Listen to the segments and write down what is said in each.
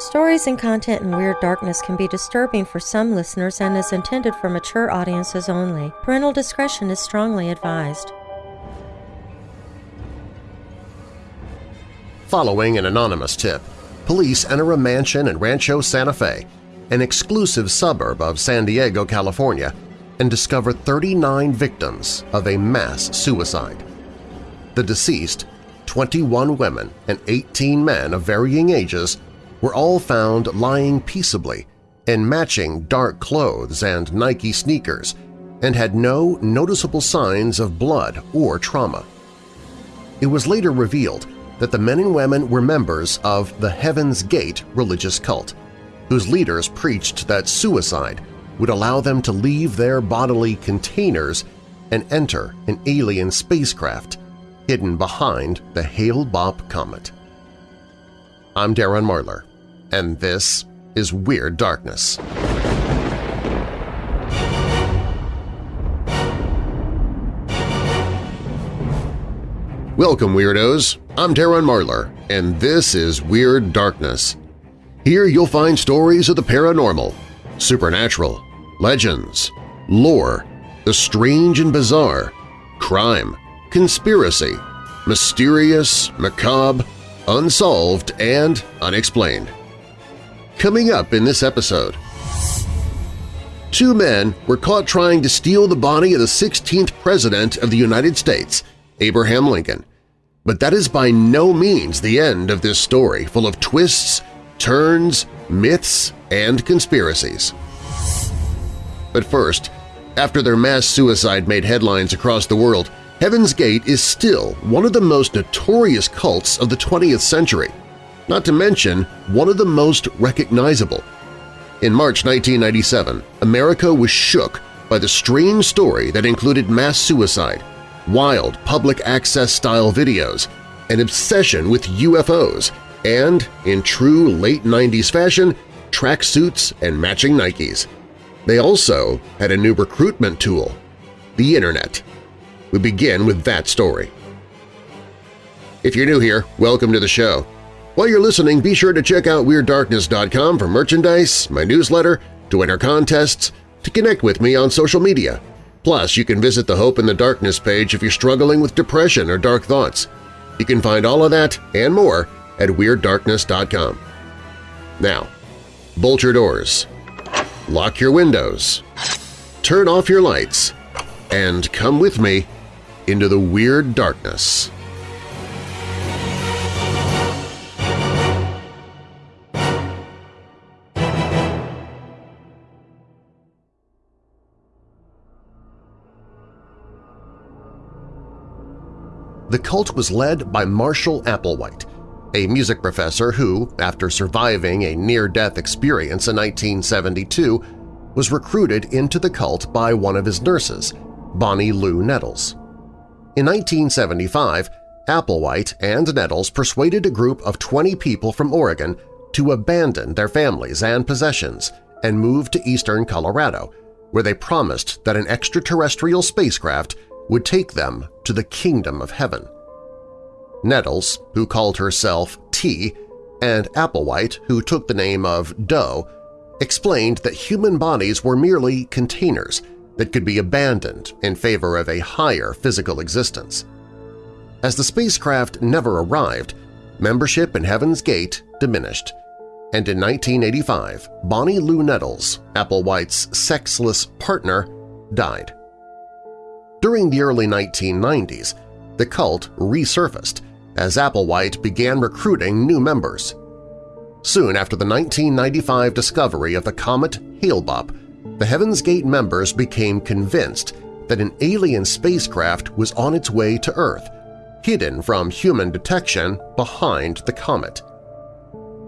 Stories and content in Weird Darkness can be disturbing for some listeners and is intended for mature audiences only. Parental discretion is strongly advised. Following an anonymous tip, police enter a mansion in Rancho Santa Fe, an exclusive suburb of San Diego, California, and discover 39 victims of a mass suicide. The deceased, 21 women and 18 men of varying ages, were all found lying peaceably in matching dark clothes and Nike sneakers and had no noticeable signs of blood or trauma. It was later revealed that the men and women were members of the Heaven's Gate religious cult, whose leaders preached that suicide would allow them to leave their bodily containers and enter an alien spacecraft hidden behind the Hale-Bopp comet. I'm Darren Marlar, and this is Weird Darkness. Welcome, Weirdos! I'm Darren Marlar, and this is Weird Darkness. Here you'll find stories of the paranormal, supernatural, legends, lore, the strange and bizarre, crime, conspiracy, mysterious, macabre, unsolved, and unexplained. Coming up in this episode… Two men were caught trying to steal the body of the 16th President of the United States, Abraham Lincoln. But that is by no means the end of this story full of twists, turns, myths, and conspiracies. But first, after their mass suicide made headlines across the world, Heaven's Gate is still one of the most notorious cults of the 20th century, not to mention one of the most recognizable. In March 1997, America was shook by the strange story that included mass suicide, wild public access-style videos, an obsession with UFOs, and, in true late 90s fashion, tracksuits and matching Nikes. They also had a new recruitment tool – the Internet. We begin with that story. If you're new here, welcome to the show. While you're listening, be sure to check out WeirdDarkness.com for merchandise, my newsletter, to enter contests, to connect with me on social media. Plus, you can visit the Hope in the Darkness page if you're struggling with depression or dark thoughts. You can find all of that and more at WeirdDarkness.com. Now, bolt your doors, lock your windows, turn off your lights, and come with me into the Weird Darkness. The cult was led by Marshall Applewhite, a music professor who, after surviving a near-death experience in 1972, was recruited into the cult by one of his nurses, Bonnie Lou Nettles. In 1975, Applewhite and Nettles persuaded a group of 20 people from Oregon to abandon their families and possessions and move to eastern Colorado, where they promised that an extraterrestrial spacecraft would take them to the Kingdom of Heaven. Nettles, who called herself T, and Applewhite, who took the name of Doe, explained that human bodies were merely containers that could be abandoned in favor of a higher physical existence. As the spacecraft never arrived, membership in Heaven's Gate diminished, and in 1985 Bonnie Lou Nettles, Applewhite's sexless partner, died. During the early 1990s, the cult resurfaced as Applewhite began recruiting new members. Soon after the 1995 discovery of the comet Hale-Bopp, the Heaven's Gate members became convinced that an alien spacecraft was on its way to Earth, hidden from human detection behind the comet.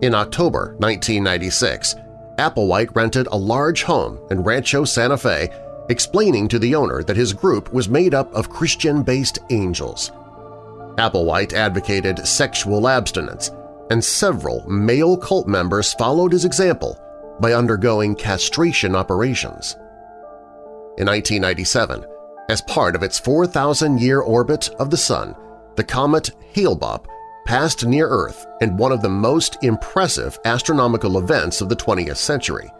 In October 1996, Applewhite rented a large home in Rancho Santa Fe explaining to the owner that his group was made up of Christian-based angels. Applewhite advocated sexual abstinence, and several male cult members followed his example by undergoing castration operations. In 1997, as part of its 4,000-year orbit of the Sun, the comet Hale-Bopp passed near Earth in one of the most impressive astronomical events of the 20th century.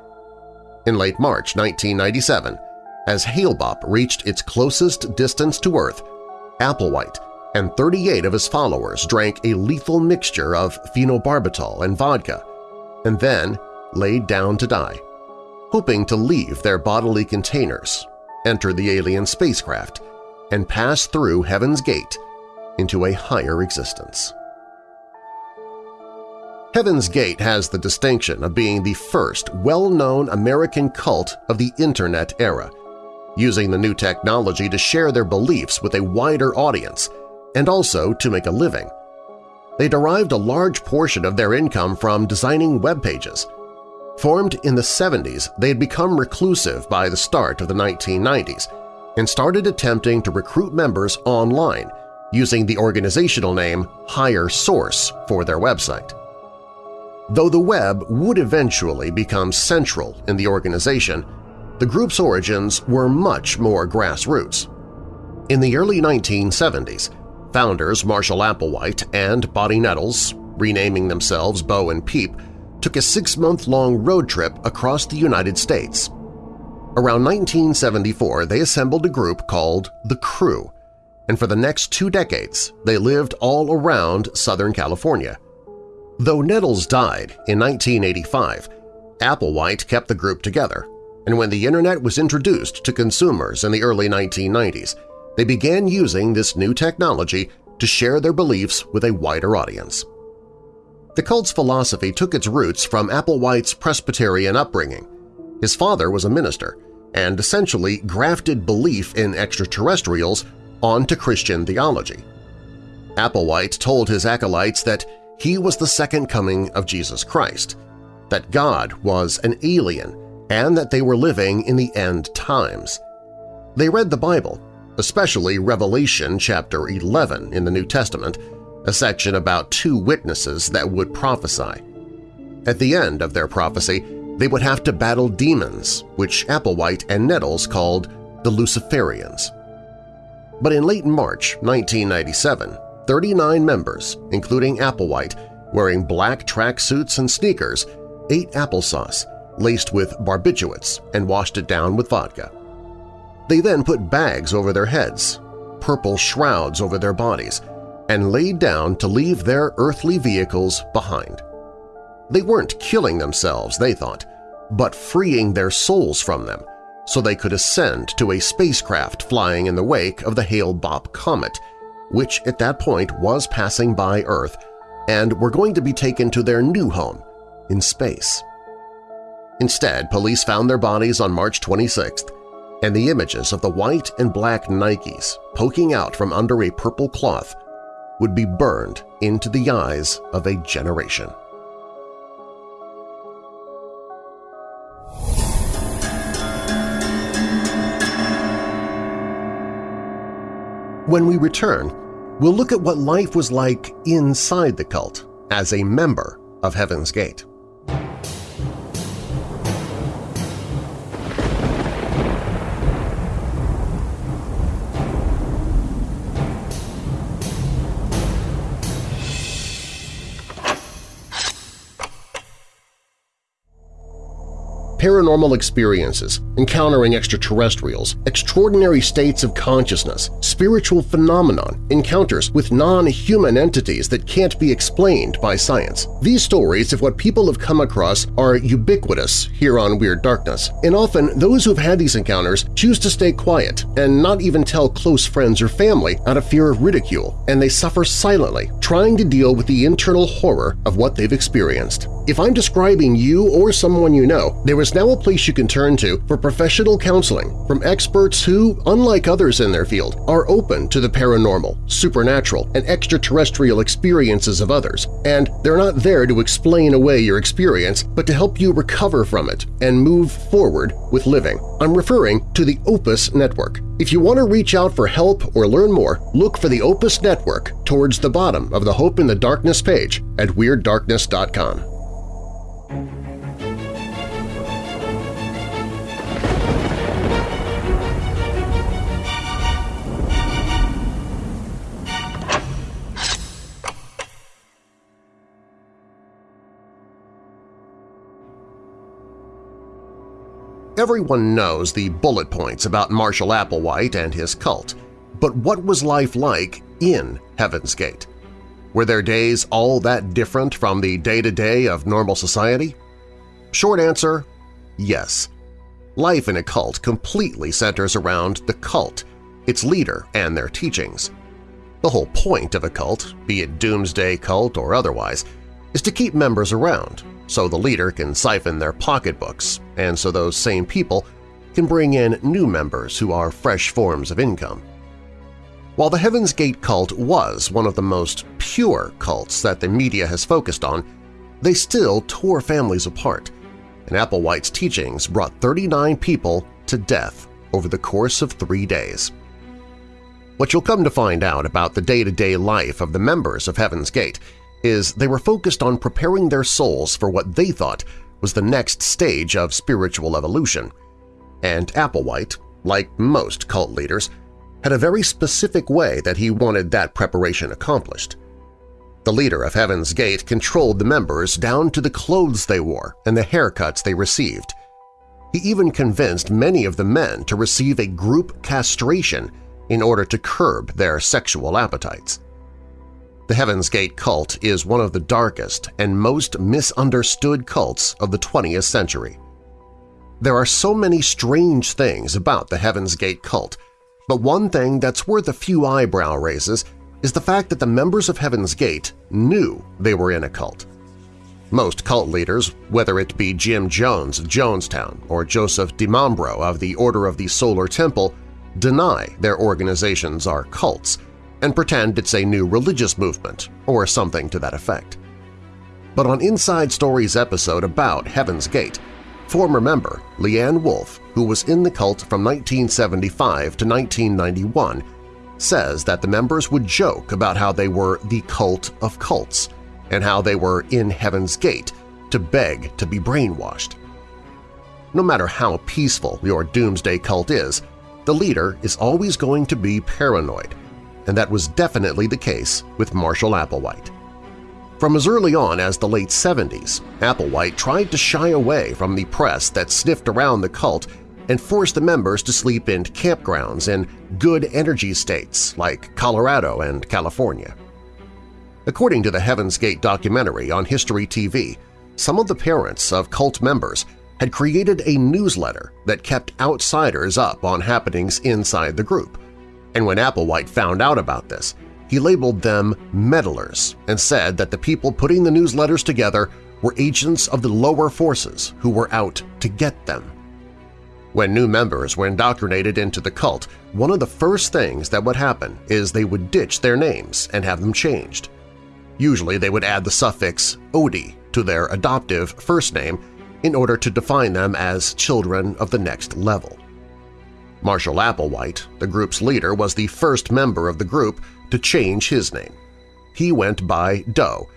In late March 1997, as Hale-Bopp reached its closest distance to Earth, Applewhite and 38 of his followers drank a lethal mixture of phenobarbital and vodka and then laid down to die, hoping to leave their bodily containers, enter the alien spacecraft, and pass through Heaven's Gate into a higher existence. Heaven's Gate has the distinction of being the first well-known American cult of the Internet era, using the new technology to share their beliefs with a wider audience and also to make a living. They derived a large portion of their income from designing web pages. Formed in the 70s, they had become reclusive by the start of the 1990s and started attempting to recruit members online using the organizational name Higher Source for their website. Though the web would eventually become central in the organization, the group's origins were much more grassroots. In the early 1970s, founders Marshall Applewhite and Bonnie Nettles, renaming themselves Bo and Peep, took a six-month-long road trip across the United States. Around 1974, they assembled a group called The Crew, and for the next two decades they lived all around Southern California. Though Nettles died in 1985, Applewhite kept the group together, and when the Internet was introduced to consumers in the early 1990s, they began using this new technology to share their beliefs with a wider audience. The cult's philosophy took its roots from Applewhite's Presbyterian upbringing. His father was a minister and essentially grafted belief in extraterrestrials onto Christian theology. Applewhite told his acolytes that he was the second coming of Jesus Christ, that God was an alien, and that they were living in the end times. They read the Bible especially Revelation chapter 11 in the New Testament, a section about two witnesses that would prophesy. At the end of their prophecy, they would have to battle demons, which Applewhite and Nettles called the Luciferians. But in late March 1997, 39 members, including Applewhite, wearing black tracksuits and sneakers, ate applesauce laced with barbiturates and washed it down with vodka. They then put bags over their heads, purple shrouds over their bodies, and laid down to leave their earthly vehicles behind. They weren't killing themselves, they thought, but freeing their souls from them so they could ascend to a spacecraft flying in the wake of the Hale-Bopp comet, which at that point was passing by Earth and were going to be taken to their new home in space. Instead, police found their bodies on March 26th and the images of the white and black Nikes poking out from under a purple cloth would be burned into the eyes of a generation. When we return, we'll look at what life was like inside the cult as a member of Heaven's Gate. Paranormal experiences, encountering extraterrestrials, extraordinary states of consciousness, spiritual phenomenon, encounters with non-human entities that can't be explained by science. These stories of what people have come across are ubiquitous here on Weird Darkness, and often those who've had these encounters choose to stay quiet and not even tell close friends or family out of fear of ridicule, and they suffer silently, trying to deal with the internal horror of what they've experienced. If I'm describing you or someone you know, there is now a place you can turn to for professional counseling from experts who, unlike others in their field, are open to the paranormal, supernatural, and extraterrestrial experiences of others, and they're not there to explain away your experience but to help you recover from it and move forward with living. I'm referring to the Opus Network. If you want to reach out for help or learn more, look for the Opus Network towards the bottom of the Hope in the Darkness page at WeirdDarkness.com. Everyone knows the bullet points about Marshall Applewhite and his cult, but what was life like in Heaven's Gate? Were their days all that different from the day-to-day -day of normal society? Short answer, yes. Life in a cult completely centers around the cult, its leader, and their teachings. The whole point of a cult, be it doomsday cult or otherwise, is to keep members around so the leader can siphon their pocketbooks and so those same people can bring in new members who are fresh forms of income. While the Heaven's Gate cult was one of the most pure cults that the media has focused on, they still tore families apart, and Applewhite's teachings brought 39 people to death over the course of three days. What you'll come to find out about the day-to-day -day life of the members of Heaven's Gate is they were focused on preparing their souls for what they thought was the next stage of spiritual evolution. And Applewhite, like most cult leaders, had a very specific way that he wanted that preparation accomplished. The leader of Heaven's Gate controlled the members down to the clothes they wore and the haircuts they received. He even convinced many of the men to receive a group castration in order to curb their sexual appetites. The Heaven's Gate cult is one of the darkest and most misunderstood cults of the 20th century. There are so many strange things about the Heaven's Gate cult but one thing that's worth a few eyebrow raises is the fact that the members of Heaven's Gate knew they were in a cult. Most cult leaders, whether it be Jim Jones of Jonestown or Joseph DiMambro of the Order of the Solar Temple, deny their organizations are cults and pretend it's a new religious movement or something to that effect. But on Inside Stories episode about Heaven's Gate, former member Leanne Wolfe, who was in the cult from 1975 to 1991, says that the members would joke about how they were the cult of cults and how they were in Heaven's Gate to beg to be brainwashed. No matter how peaceful your doomsday cult is, the leader is always going to be paranoid, and that was definitely the case with Marshall Applewhite. From as early on as the late 70s, Applewhite tried to shy away from the press that sniffed around the cult and forced the members to sleep in campgrounds in good energy states like Colorado and California. According to the Heaven's Gate documentary on History TV, some of the parents of cult members had created a newsletter that kept outsiders up on happenings inside the group, and when Applewhite found out about this, he labeled them meddlers and said that the people putting the newsletters together were agents of the lower forces who were out to get them. When new members were indoctrinated into the cult, one of the first things that would happen is they would ditch their names and have them changed. Usually they would add the suffix Odie to their adoptive first name in order to define them as children of the next level. Marshall Applewhite, the group's leader, was the first member of the group to change his name. He went by Doe,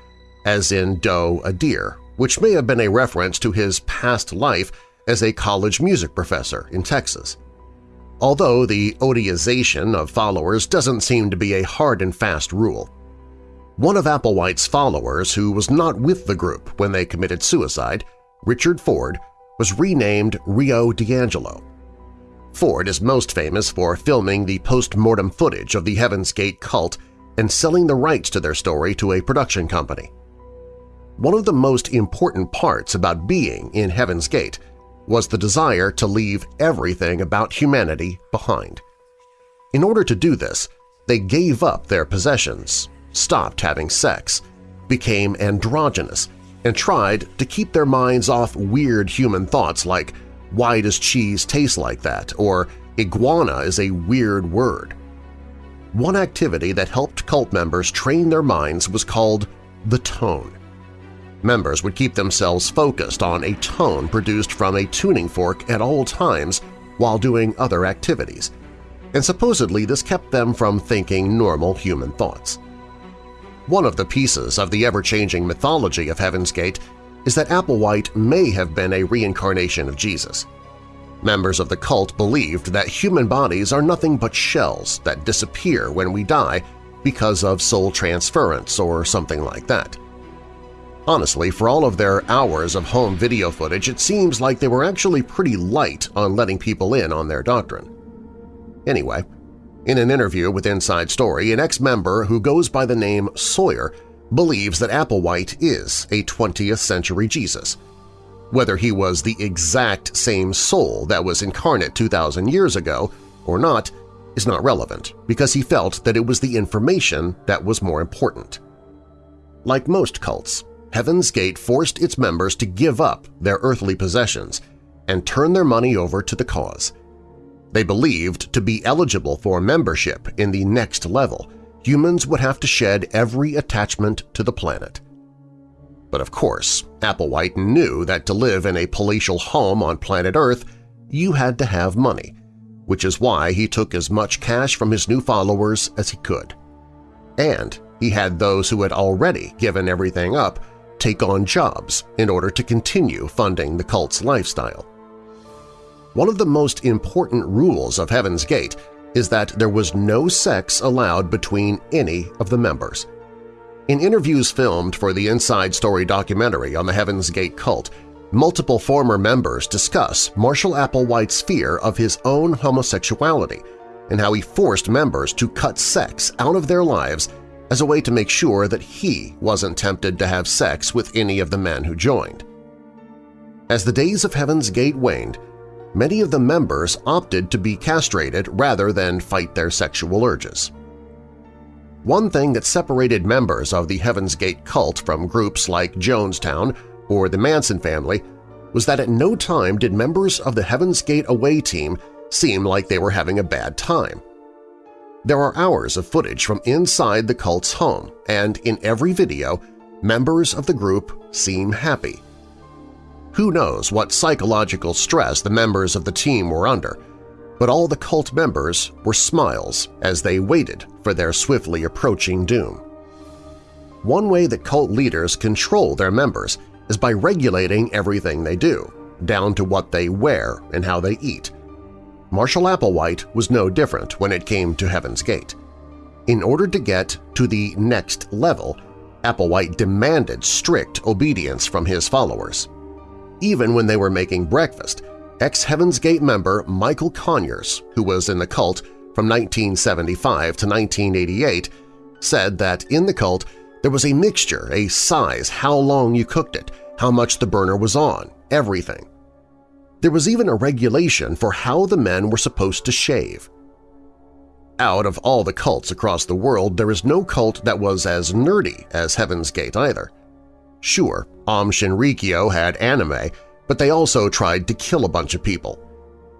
as in Doe a deer, which may have been a reference to his past life as a college music professor in Texas. Although the odiization of followers doesn't seem to be a hard and fast rule. One of Applewhite's followers who was not with the group when they committed suicide, Richard Ford, was renamed Rio DiAngelo. Ford is most famous for filming the post-mortem footage of the Heaven's Gate cult and selling the rights to their story to a production company. One of the most important parts about being in Heaven's Gate was the desire to leave everything about humanity behind. In order to do this, they gave up their possessions, stopped having sex, became androgynous, and tried to keep their minds off weird human thoughts like why does cheese taste like that or iguana is a weird word. One activity that helped cult members train their minds was called the tone. Members would keep themselves focused on a tone produced from a tuning fork at all times while doing other activities, and supposedly this kept them from thinking normal human thoughts. One of the pieces of the ever-changing mythology of Heaven's Gate is that Applewhite may have been a reincarnation of Jesus. Members of the cult believed that human bodies are nothing but shells that disappear when we die because of soul transference or something like that. Honestly, for all of their hours of home video footage, it seems like they were actually pretty light on letting people in on their doctrine. Anyway, in an interview with Inside Story, an ex-member who goes by the name Sawyer believes that Applewhite is a 20th century Jesus. Whether he was the exact same soul that was incarnate 2,000 years ago or not is not relevant because he felt that it was the information that was more important. Like most cults, Heaven's Gate forced its members to give up their earthly possessions and turn their money over to the cause. They believed to be eligible for membership in the next level, humans would have to shed every attachment to the planet. But of course, Applewhite knew that to live in a palatial home on planet Earth, you had to have money, which is why he took as much cash from his new followers as he could. And he had those who had already given everything up take on jobs in order to continue funding the cult's lifestyle. One of the most important rules of Heaven's Gate is that there was no sex allowed between any of the members. In interviews filmed for the Inside Story documentary on the Heaven's Gate cult, multiple former members discuss Marshall Applewhite's fear of his own homosexuality and how he forced members to cut sex out of their lives as a way to make sure that he wasn't tempted to have sex with any of the men who joined. As the days of Heaven's Gate waned, many of the members opted to be castrated rather than fight their sexual urges. One thing that separated members of the Heaven's Gate cult from groups like Jonestown or the Manson family was that at no time did members of the Heaven's Gate away team seem like they were having a bad time. There are hours of footage from inside the cult's home, and in every video, members of the group seem happy. Who knows what psychological stress the members of the team were under, but all the cult members were smiles as they waited for their swiftly approaching doom. One way that cult leaders control their members is by regulating everything they do, down to what they wear and how they eat, Marshall Applewhite was no different when it came to Heaven's Gate. In order to get to the next level, Applewhite demanded strict obedience from his followers. Even when they were making breakfast, ex-Heaven's Gate member Michael Conyers, who was in the cult from 1975 to 1988, said that in the cult there was a mixture, a size, how long you cooked it, how much the burner was on, everything. There was even a regulation for how the men were supposed to shave. Out of all the cults across the world, there is no cult that was as nerdy as Heaven's Gate either. Sure, Aum Shinrikyo had anime, but they also tried to kill a bunch of people.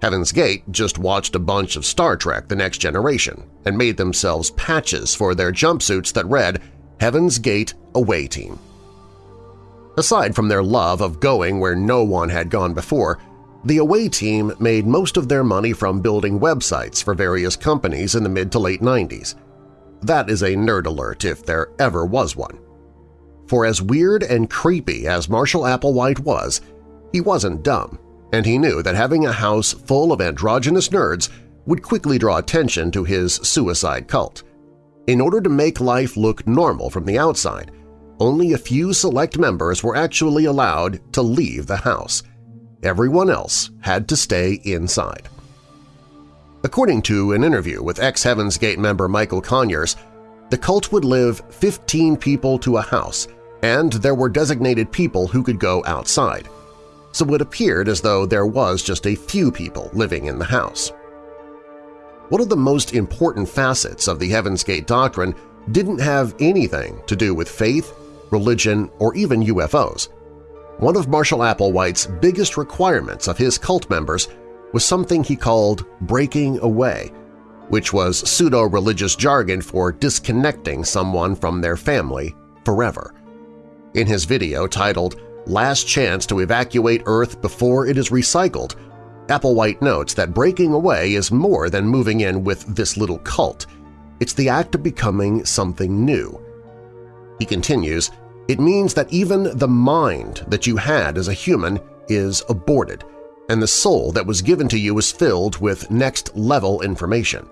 Heaven's Gate just watched a bunch of Star Trek The Next Generation and made themselves patches for their jumpsuits that read Heaven's Gate Away Team. Aside from their love of going where no one had gone before, the away team made most of their money from building websites for various companies in the mid to late 90s. That is a nerd alert if there ever was one. For as weird and creepy as Marshall Applewhite was, he wasn't dumb, and he knew that having a house full of androgynous nerds would quickly draw attention to his suicide cult. In order to make life look normal from the outside, only a few select members were actually allowed to leave the house – Everyone else had to stay inside. According to an interview with ex-Heaven's Gate member Michael Conyers, the cult would live 15 people to a house, and there were designated people who could go outside, so it appeared as though there was just a few people living in the house. One of the most important facets of the Heaven's Gate doctrine didn't have anything to do with faith, religion, or even UFOs. One of Marshall Applewhite's biggest requirements of his cult members was something he called breaking away, which was pseudo-religious jargon for disconnecting someone from their family forever. In his video titled Last Chance to Evacuate Earth Before It Is Recycled, Applewhite notes that breaking away is more than moving in with this little cult. It's the act of becoming something new. He continues, it means that even the mind that you had as a human is aborted, and the soul that was given to you is filled with next-level information,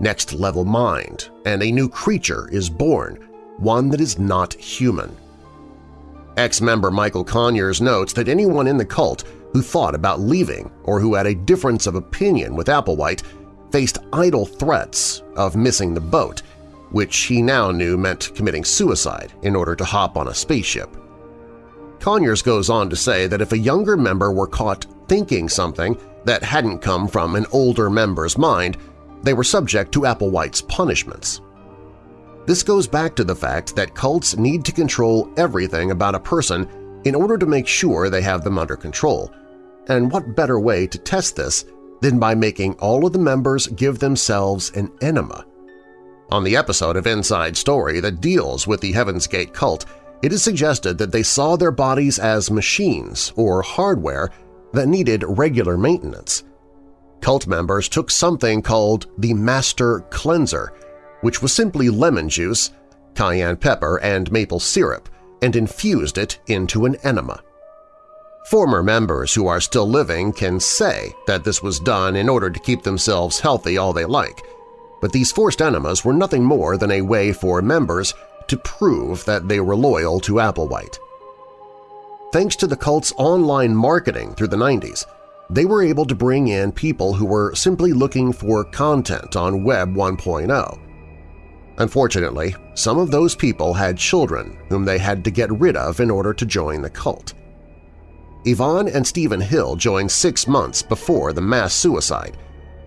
next-level mind, and a new creature is born, one that is not human. Ex-member Michael Conyers notes that anyone in the cult who thought about leaving or who had a difference of opinion with Applewhite faced idle threats of missing the boat, which he now knew meant committing suicide in order to hop on a spaceship. Conyers goes on to say that if a younger member were caught thinking something that hadn't come from an older member's mind, they were subject to Applewhite's punishments. This goes back to the fact that cults need to control everything about a person in order to make sure they have them under control, and what better way to test this than by making all of the members give themselves an enema. On the episode of Inside Story that deals with the Heaven's Gate cult, it is suggested that they saw their bodies as machines or hardware that needed regular maintenance. Cult members took something called the Master Cleanser, which was simply lemon juice, cayenne pepper, and maple syrup, and infused it into an enema. Former members who are still living can say that this was done in order to keep themselves healthy all they like, but these forced enemas were nothing more than a way for members to prove that they were loyal to Applewhite. Thanks to the cult's online marketing through the 90s, they were able to bring in people who were simply looking for content on Web 1.0. Unfortunately, some of those people had children whom they had to get rid of in order to join the cult. Yvonne and Stephen Hill joined six months before the mass suicide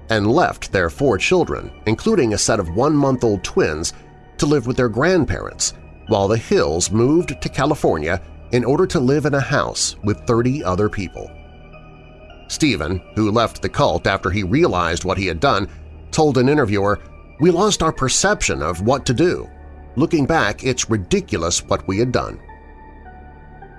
and left their four children, including a set of one-month-old twins, to live with their grandparents, while the Hills moved to California in order to live in a house with 30 other people. Stephen, who left the cult after he realized what he had done, told an interviewer, We lost our perception of what to do. Looking back, it's ridiculous what we had done.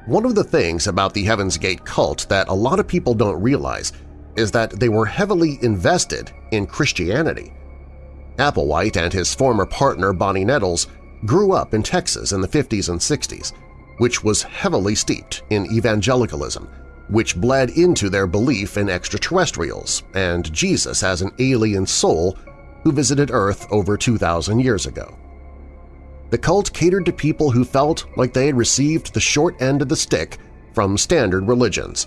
One of the things about the Heaven's Gate cult that a lot of people don't realize is that they were heavily invested in Christianity. Applewhite and his former partner Bonnie Nettles grew up in Texas in the 50s and 60s, which was heavily steeped in evangelicalism, which bled into their belief in extraterrestrials and Jesus as an alien soul who visited Earth over 2,000 years ago. The cult catered to people who felt like they had received the short end of the stick from standard religions,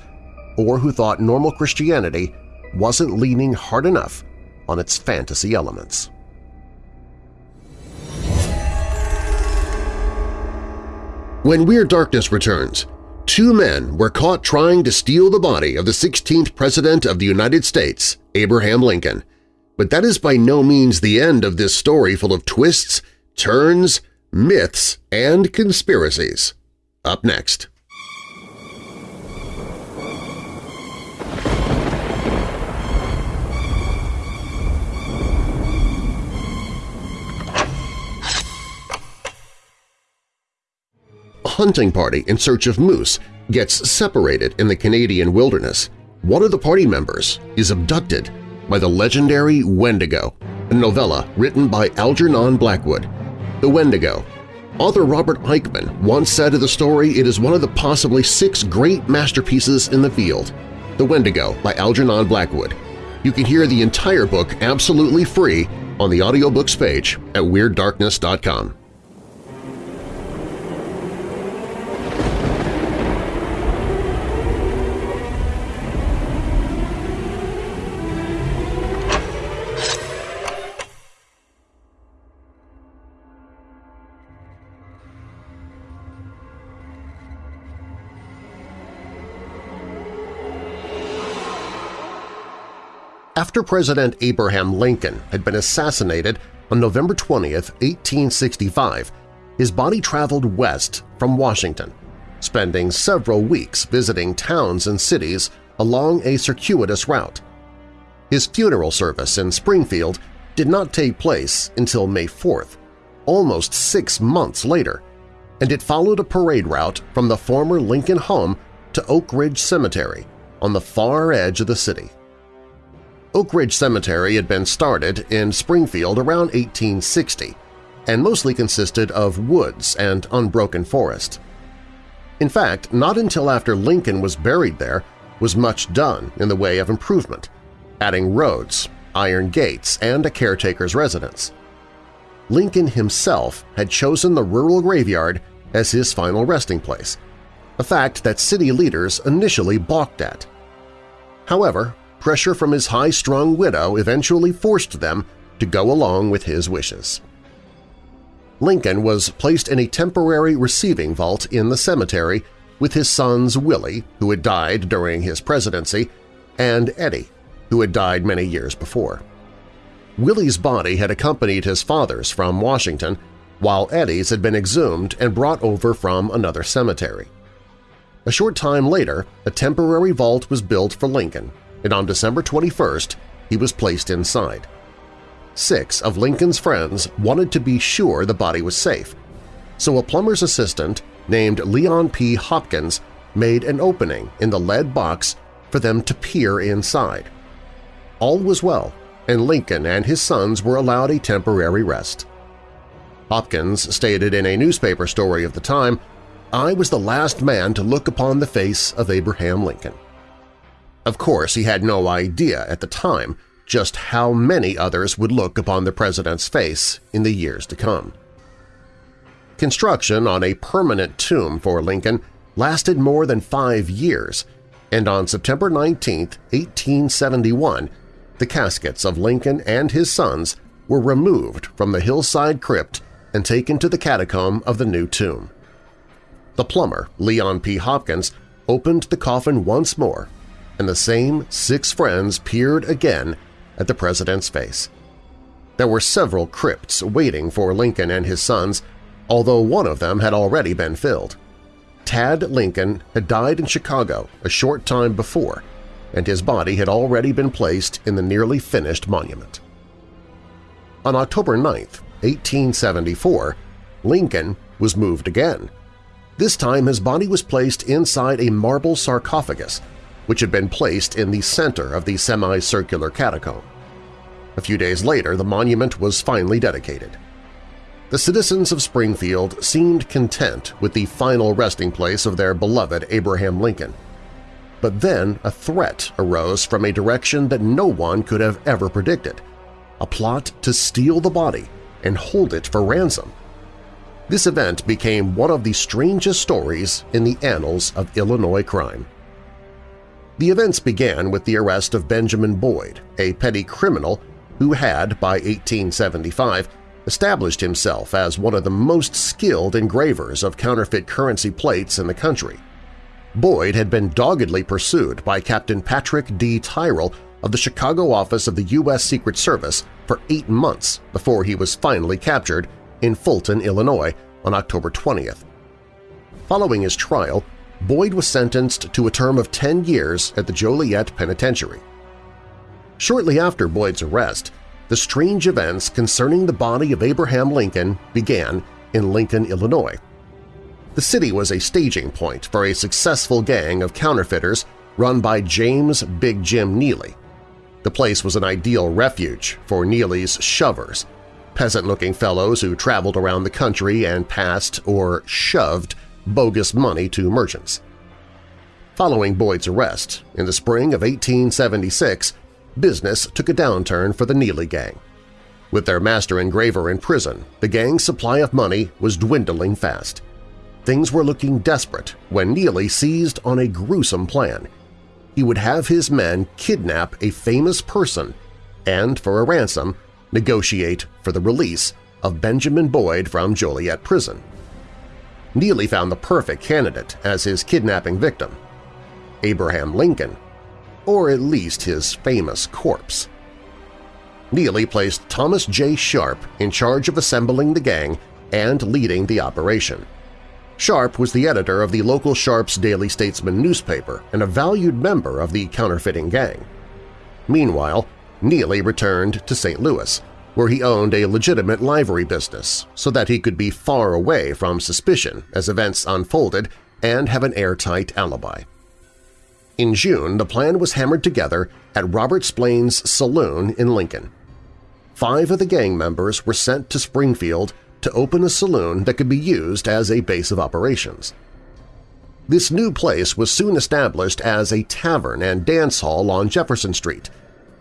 or who thought normal Christianity wasn't leaning hard enough on its fantasy elements. When Weird Darkness returns, two men were caught trying to steal the body of the 16th President of the United States, Abraham Lincoln. But that is by no means the end of this story full of twists, turns, myths, and conspiracies. Up next. A hunting party in search of moose gets separated in the Canadian wilderness. One of the party members is abducted by the legendary Wendigo, a novella written by Algernon Blackwood. The Wendigo. Author Robert Aickman once said of the story it is one of the possibly six great masterpieces in the field. The Wendigo by Algernon Blackwood. You can hear the entire book absolutely free on the audiobooks page at WeirdDarkness.com. After President Abraham Lincoln had been assassinated on November 20, 1865, his body traveled west from Washington, spending several weeks visiting towns and cities along a circuitous route. His funeral service in Springfield did not take place until May 4th, almost six months later, and it followed a parade route from the former Lincoln home to Oak Ridge Cemetery on the far edge of the city. Oak Ridge Cemetery had been started in Springfield around 1860 and mostly consisted of woods and unbroken forest. In fact, not until after Lincoln was buried there was much done in the way of improvement, adding roads, iron gates, and a caretaker's residence. Lincoln himself had chosen the rural graveyard as his final resting place, a fact that city leaders initially balked at. However, pressure from his high-strung widow eventually forced them to go along with his wishes. Lincoln was placed in a temporary receiving vault in the cemetery with his sons Willie, who had died during his presidency, and Eddie, who had died many years before. Willie's body had accompanied his father's from Washington, while Eddie's had been exhumed and brought over from another cemetery. A short time later, a temporary vault was built for Lincoln, and on December 21st he was placed inside. Six of Lincoln's friends wanted to be sure the body was safe, so a plumber's assistant named Leon P. Hopkins made an opening in the lead box for them to peer inside. All was well, and Lincoln and his sons were allowed a temporary rest. Hopkins stated in a newspaper story of the time, I was the last man to look upon the face of Abraham Lincoln. Of course, he had no idea at the time just how many others would look upon the president's face in the years to come. Construction on a permanent tomb for Lincoln lasted more than five years, and on September 19, 1871, the caskets of Lincoln and his sons were removed from the hillside crypt and taken to the catacomb of the new tomb. The plumber, Leon P. Hopkins, opened the coffin once more, and the same six friends peered again at the president's face. There were several crypts waiting for Lincoln and his sons although one of them had already been filled. Tad Lincoln had died in Chicago a short time before, and his body had already been placed in the nearly finished monument. On October 9, 1874, Lincoln was moved again. This time his body was placed inside a marble sarcophagus, which had been placed in the center of the semicircular catacomb. A few days later, the monument was finally dedicated. The citizens of Springfield seemed content with the final resting place of their beloved Abraham Lincoln. But then a threat arose from a direction that no one could have ever predicted – a plot to steal the body and hold it for ransom. This event became one of the strangest stories in the annals of Illinois crime. The events began with the arrest of Benjamin Boyd, a petty criminal who had, by 1875, established himself as one of the most skilled engravers of counterfeit currency plates in the country. Boyd had been doggedly pursued by Captain Patrick D. Tyrrell of the Chicago office of the U.S. Secret Service for eight months before he was finally captured in Fulton, Illinois on October 20th. Following his trial, Boyd was sentenced to a term of 10 years at the Joliet Penitentiary. Shortly after Boyd's arrest, the strange events concerning the body of Abraham Lincoln began in Lincoln, Illinois. The city was a staging point for a successful gang of counterfeiters run by James Big Jim Neely. The place was an ideal refuge for Neely's shovers, peasant-looking fellows who traveled around the country and passed or shoved bogus money to merchants. Following Boyd's arrest, in the spring of 1876, business took a downturn for the Neely gang. With their master engraver in prison, the gang's supply of money was dwindling fast. Things were looking desperate when Neely seized on a gruesome plan. He would have his men kidnap a famous person and, for a ransom, negotiate for the release of Benjamin Boyd from Joliet prison. Neely found the perfect candidate as his kidnapping victim. Abraham Lincoln or at least his famous corpse. Neely placed Thomas J. Sharp in charge of assembling the gang and leading the operation. Sharp was the editor of the local Sharp's Daily Statesman newspaper and a valued member of the counterfeiting gang. Meanwhile, Neely returned to St. Louis, where he owned a legitimate livery business so that he could be far away from suspicion as events unfolded and have an airtight alibi. In June, the plan was hammered together at Robert Splain's saloon in Lincoln. Five of the gang members were sent to Springfield to open a saloon that could be used as a base of operations. This new place was soon established as a tavern and dance hall on Jefferson Street,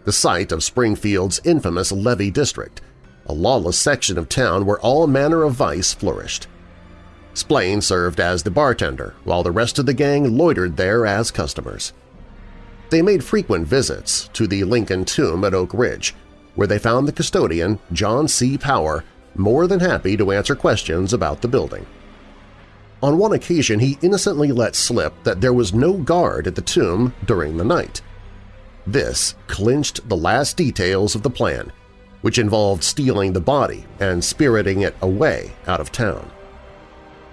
the site of Springfield's infamous Levee District, a lawless section of town where all manner of vice flourished. Splain served as the bartender, while the rest of the gang loitered there as customers. They made frequent visits to the Lincoln Tomb at Oak Ridge, where they found the custodian, John C. Power, more than happy to answer questions about the building. On one occasion he innocently let slip that there was no guard at the tomb during the night. This clinched the last details of the plan, which involved stealing the body and spiriting it away out of town.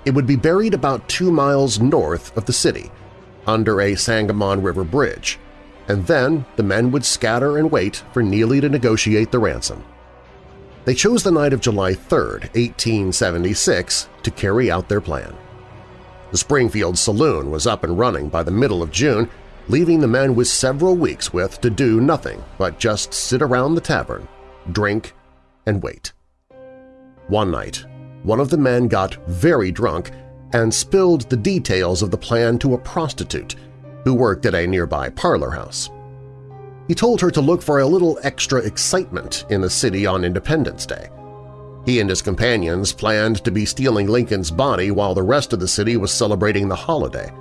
It would be buried about two miles north of the city, under a Sangamon River bridge, and then the men would scatter and wait for Neely to negotiate the ransom. They chose the night of July 3, 1876, to carry out their plan. The Springfield Saloon was up and running by the middle of June, leaving the men with several weeks with to do nothing but just sit around the tavern, drink, and wait. One night, one of the men got very drunk and spilled the details of the plan to a prostitute who worked at a nearby parlor house. He told her to look for a little extra excitement in the city on Independence Day. He and his companions planned to be stealing Lincoln's body while the rest of the city was celebrating the holiday.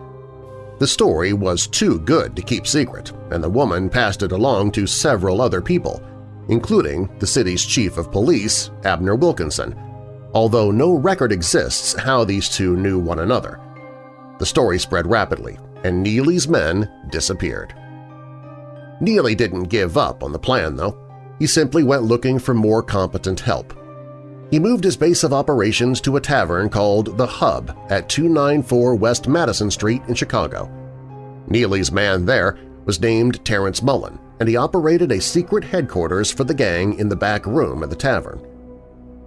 The story was too good to keep secret, and the woman passed it along to several other people, including the city's chief of police, Abner Wilkinson, although no record exists how these two knew one another. The story spread rapidly, and Neely's men disappeared. Neely didn't give up on the plan, though. He simply went looking for more competent help. He moved his base of operations to a tavern called The Hub at 294 West Madison Street in Chicago. Neely's man there was named Terrence Mullen, and he operated a secret headquarters for the gang in the back room of the tavern.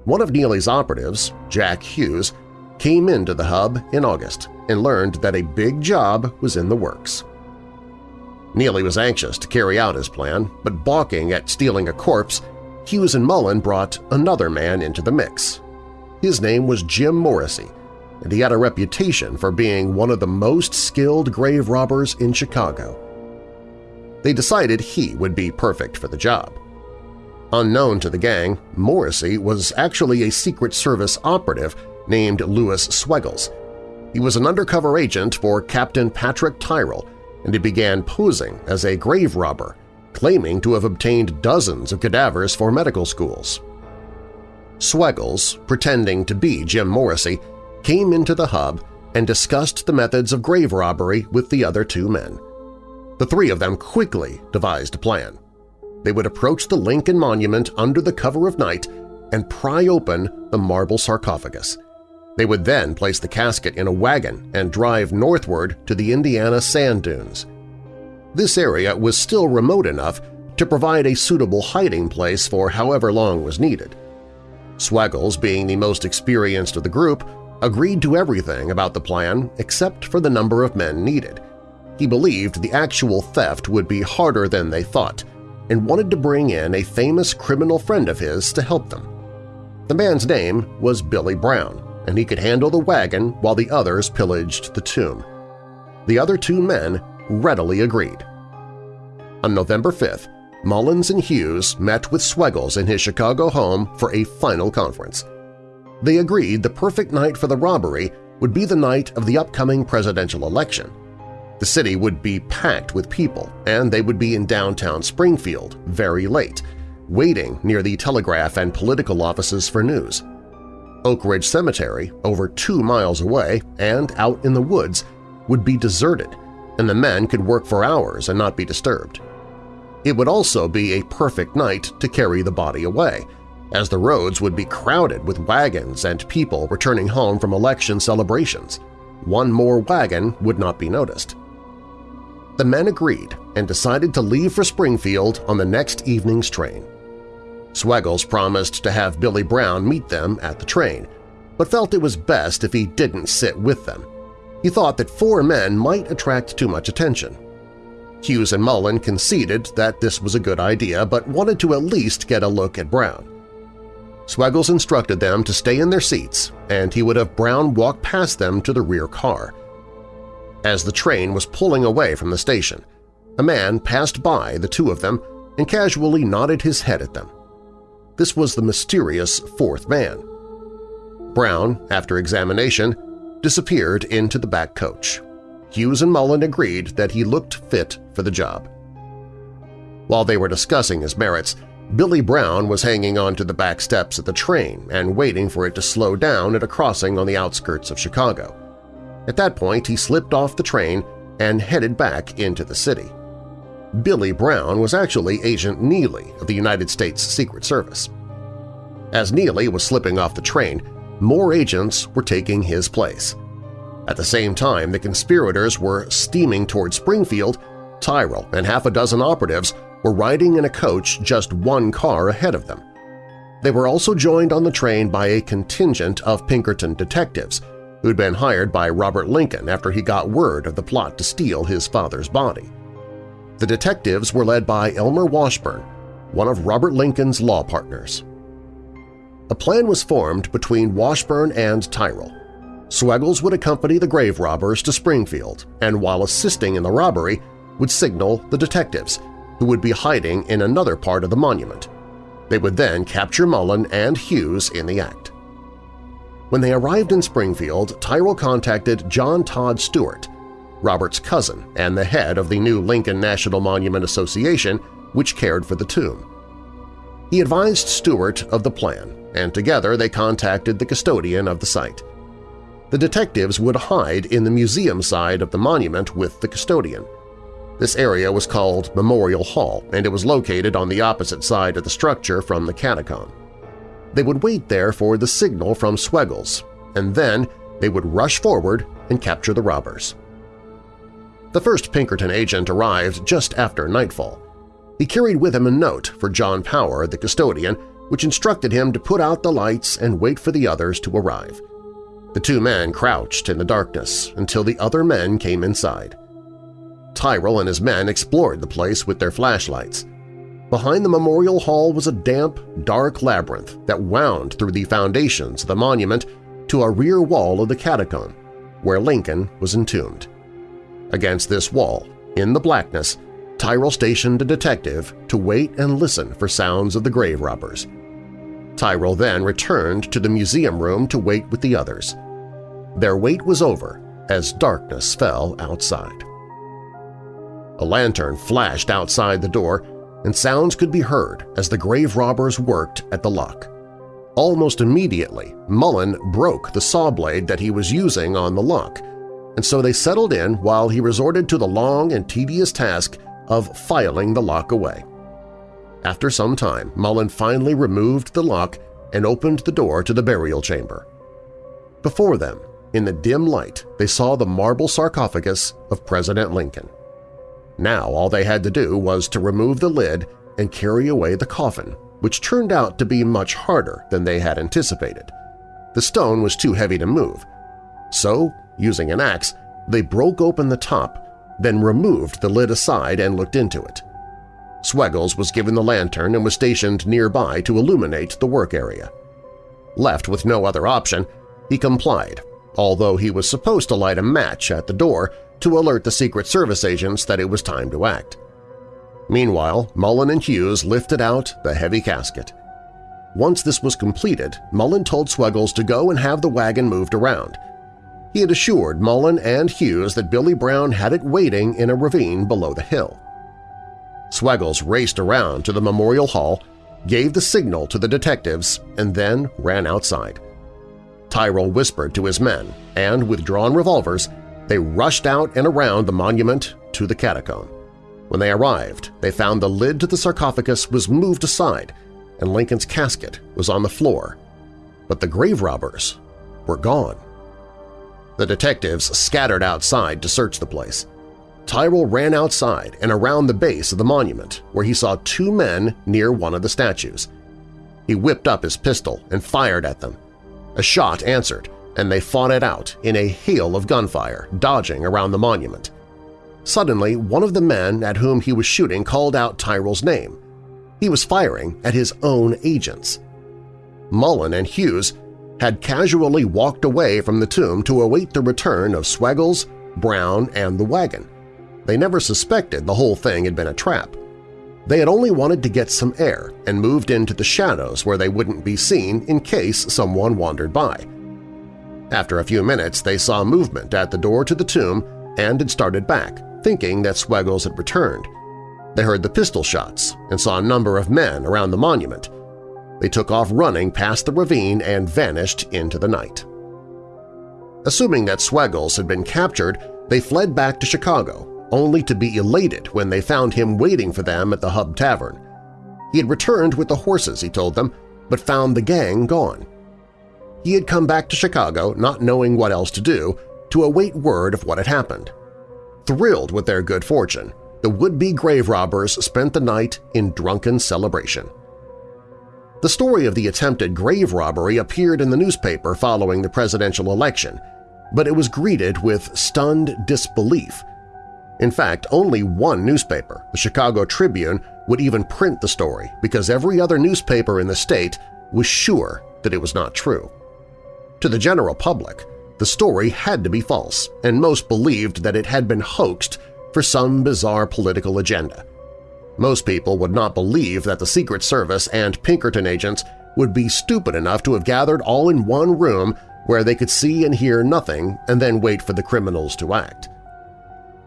One of Neely's operatives, Jack Hughes, came into the hub in August and learned that a big job was in the works. Neely was anxious to carry out his plan, but balking at stealing a corpse, Hughes and Mullen brought another man into the mix. His name was Jim Morrissey, and he had a reputation for being one of the most skilled grave robbers in Chicago. They decided he would be perfect for the job. Unknown to the gang, Morrissey was actually a Secret Service operative named Lewis Swegles. He was an undercover agent for Captain Patrick Tyrrell, and he began posing as a grave robber, claiming to have obtained dozens of cadavers for medical schools. Swegles, pretending to be Jim Morrissey, came into the hub and discussed the methods of grave robbery with the other two men. The three of them quickly devised a plan. They would approach the Lincoln Monument under the cover of night and pry open the marble sarcophagus. They would then place the casket in a wagon and drive northward to the Indiana sand dunes. This area was still remote enough to provide a suitable hiding place for however long was needed. Swegles, being the most experienced of the group, agreed to everything about the plan except for the number of men needed. He believed the actual theft would be harder than they thought and wanted to bring in a famous criminal friend of his to help them. The man's name was Billy Brown, and he could handle the wagon while the others pillaged the tomb. The other two men readily agreed. On November 5th, Mullins and Hughes met with Swegles in his Chicago home for a final conference. They agreed the perfect night for the robbery would be the night of the upcoming presidential election. The city would be packed with people, and they would be in downtown Springfield very late, waiting near the telegraph and political offices for news. Oak Ridge Cemetery, over two miles away and out in the woods, would be deserted, and the men could work for hours and not be disturbed. It would also be a perfect night to carry the body away, as the roads would be crowded with wagons and people returning home from election celebrations. One more wagon would not be noticed. The men agreed and decided to leave for Springfield on the next evening's train. Swegles promised to have Billy Brown meet them at the train, but felt it was best if he didn't sit with them. He thought that four men might attract too much attention. Hughes and Mullen conceded that this was a good idea but wanted to at least get a look at Brown. Swegles instructed them to stay in their seats, and he would have Brown walk past them to the rear car. As the train was pulling away from the station, a man passed by the two of them and casually nodded his head at them. This was the mysterious fourth man. Brown, after examination, disappeared into the back coach. Hughes and Mullen agreed that he looked fit for the job. While they were discussing his merits, Billy Brown was hanging onto the back steps of the train and waiting for it to slow down at a crossing on the outskirts of Chicago. At that point, he slipped off the train and headed back into the city. Billy Brown was actually Agent Neely of the United States Secret Service. As Neely was slipping off the train, more agents were taking his place. At the same time the conspirators were steaming toward Springfield, Tyrrell and half a dozen operatives were riding in a coach just one car ahead of them. They were also joined on the train by a contingent of Pinkerton detectives who'd been hired by Robert Lincoln after he got word of the plot to steal his father's body. The detectives were led by Elmer Washburn, one of Robert Lincoln's law partners. A plan was formed between Washburn and Tyrrell. Swegles would accompany the grave robbers to Springfield and while assisting in the robbery would signal the detectives, who would be hiding in another part of the monument. They would then capture Mullen and Hughes in the act. When they arrived in Springfield, Tyrrell contacted John Todd Stuart, Robert's cousin and the head of the new Lincoln National Monument Association, which cared for the tomb. He advised Stuart of the plan, and together they contacted the custodian of the site. The detectives would hide in the museum side of the monument with the custodian. This area was called Memorial Hall, and it was located on the opposite side of the structure from the catacomb. They would wait there for the signal from Swegles, and then they would rush forward and capture the robbers. The first Pinkerton agent arrived just after nightfall. He carried with him a note for John Power, the custodian, which instructed him to put out the lights and wait for the others to arrive. The two men crouched in the darkness until the other men came inside. Tyrrell and his men explored the place with their flashlights. Behind the memorial hall was a damp, dark labyrinth that wound through the foundations of the monument to a rear wall of the catacomb, where Lincoln was entombed. Against this wall, in the blackness, Tyrrell stationed a detective to wait and listen for sounds of the grave robbers. Tyrrell then returned to the museum room to wait with the others. Their wait was over as darkness fell outside. A lantern flashed outside the door, and sounds could be heard as the grave robbers worked at the lock. Almost immediately, Mullen broke the saw blade that he was using on the lock, and so they settled in while he resorted to the long and tedious task of filing the lock away. After some time, Mullen finally removed the lock and opened the door to the burial chamber. Before them, in the dim light, they saw the marble sarcophagus of President Lincoln. Now all they had to do was to remove the lid and carry away the coffin, which turned out to be much harder than they had anticipated. The stone was too heavy to move. So, using an axe, they broke open the top, then removed the lid aside and looked into it. Swegles was given the lantern and was stationed nearby to illuminate the work area. Left with no other option, he complied, although he was supposed to light a match at the door to alert the Secret Service agents that it was time to act. Meanwhile, Mullen and Hughes lifted out the heavy casket. Once this was completed, Mullen told Swegles to go and have the wagon moved around. He had assured Mullen and Hughes that Billy Brown had it waiting in a ravine below the hill. Swegles raced around to the Memorial Hall, gave the signal to the detectives, and then ran outside. Tyrrell whispered to his men, and with drawn revolvers, they rushed out and around the monument to the catacomb. When they arrived, they found the lid to the sarcophagus was moved aside and Lincoln's casket was on the floor, but the grave robbers were gone. The detectives scattered outside to search the place. Tyrrell ran outside and around the base of the monument, where he saw two men near one of the statues. He whipped up his pistol and fired at them. A shot answered, and they fought it out in a hail of gunfire, dodging around the monument. Suddenly, one of the men at whom he was shooting called out Tyrrell's name. He was firing at his own agents. Mullen and Hughes had casually walked away from the tomb to await the return of Swegles, Brown, and the wagon. They never suspected the whole thing had been a trap. They had only wanted to get some air and moved into the shadows where they wouldn't be seen in case someone wandered by. After a few minutes, they saw movement at the door to the tomb and had started back, thinking that Swegles had returned. They heard the pistol shots and saw a number of men around the monument. They took off running past the ravine and vanished into the night. Assuming that Swegles had been captured, they fled back to Chicago, only to be elated when they found him waiting for them at the Hub Tavern. He had returned with the horses, he told them, but found the gang gone. He had come back to Chicago not knowing what else to do to await word of what had happened. Thrilled with their good fortune, the would-be grave robbers spent the night in drunken celebration. The story of the attempted grave robbery appeared in the newspaper following the presidential election, but it was greeted with stunned disbelief. In fact, only one newspaper, the Chicago Tribune, would even print the story because every other newspaper in the state was sure that it was not true. To the general public, the story had to be false, and most believed that it had been hoaxed for some bizarre political agenda. Most people would not believe that the Secret Service and Pinkerton agents would be stupid enough to have gathered all in one room where they could see and hear nothing and then wait for the criminals to act.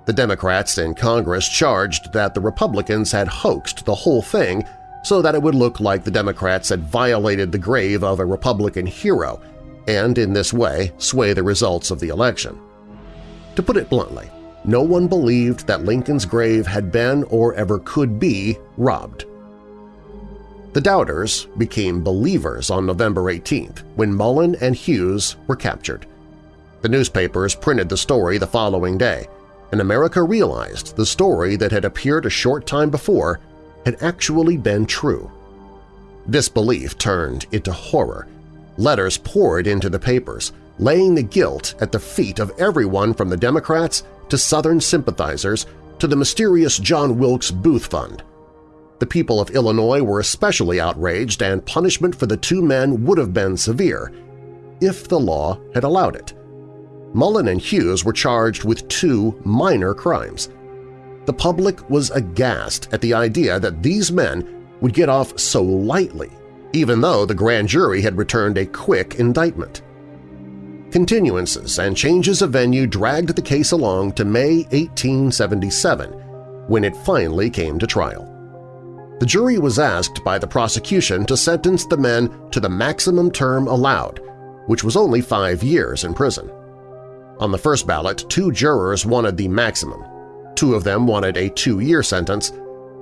The Democrats in Congress charged that the Republicans had hoaxed the whole thing so that it would look like the Democrats had violated the grave of a Republican hero and in this way sway the results of the election. To put it bluntly, no one believed that Lincoln's grave had been or ever could be robbed. The doubters became believers on November 18th when Mullen and Hughes were captured. The newspapers printed the story the following day, and America realized the story that had appeared a short time before had actually been true. Disbelief turned into horror. Letters poured into the papers, laying the guilt at the feet of everyone from the Democrats to Southern sympathizers to the mysterious John Wilkes Booth Fund. The people of Illinois were especially outraged and punishment for the two men would have been severe if the law had allowed it. Mullen and Hughes were charged with two minor crimes. The public was aghast at the idea that these men would get off so lightly, even though the grand jury had returned a quick indictment. Continuances and changes of venue dragged the case along to May 1877, when it finally came to trial. The jury was asked by the prosecution to sentence the men to the maximum term allowed, which was only five years in prison. On the first ballot, two jurors wanted the maximum. Two of them wanted a two-year sentence,